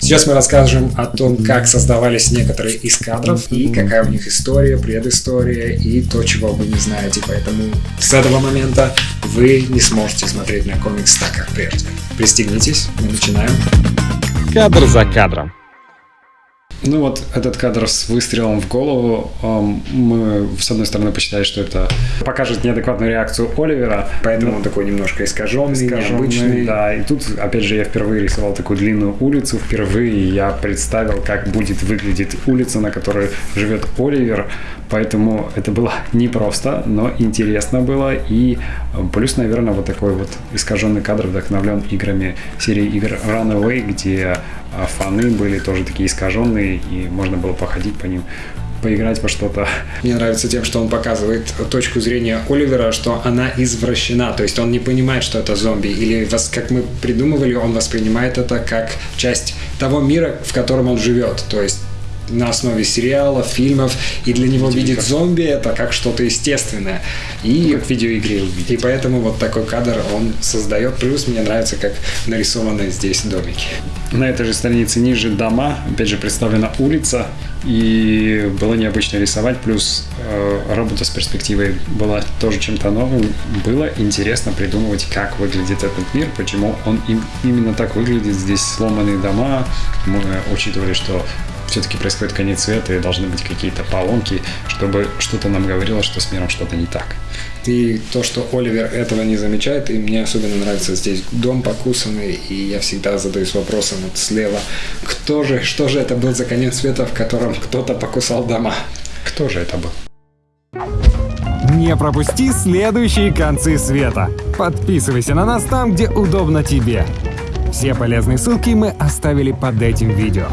Сейчас мы расскажем о том, как создавались некоторые из кадров и какая у них история, предыстория и то, чего вы не знаете. Поэтому с этого момента вы не сможете смотреть на комикс так, как прежде. Пристегнитесь, мы начинаем. Кадр за кадром. Ну вот этот кадр с выстрелом в голову, мы с одной стороны посчитали, что это покажет неадекватную реакцию Оливера, поэтому он такой немножко искаженный, искаженный, необычный. Да, и тут, опять же, я впервые рисовал такую длинную улицу, впервые я представил, как будет выглядеть улица, на которой живет Оливер, поэтому это было непросто, но интересно было, и плюс, наверное, вот такой вот искаженный кадр вдохновлен играми серии игр Runaway, где а фаны были тоже такие искаженные, и можно было походить по ним поиграть во что-то. Мне нравится тем, что он показывает точку зрения Оливера, что она извращена, то есть он не понимает, что это зомби, или как мы придумывали, он воспринимает это как часть того мира, в котором он живет, то есть на основе сериалов, фильмов, и для него видеть зомби это как что-то естественное. И, ну, как в видеоигре увидеть. И поэтому вот такой кадр он создает. Плюс мне нравится, как нарисованы здесь домики. На этой же странице ниже дома, опять же представлена улица, и было необычно рисовать, плюс э, работа с перспективой была тоже чем-то новым. Было интересно придумывать, как выглядит этот мир, почему он им, именно так выглядит. Здесь сломанные дома, мы учитывали, что все-таки происходит конец света и должны быть какие-то поломки, чтобы что-то нам говорило, что с миром что-то не так. И то, что Оливер этого не замечает, и мне особенно нравится здесь дом покусанный, и я всегда задаюсь вопросом вот слева, кто же, что же это был за конец света, в котором кто-то покусал дома? Кто же это был? Не пропусти следующие концы света. Подписывайся на нас там, где удобно тебе. Все полезные ссылки мы оставили под этим видео.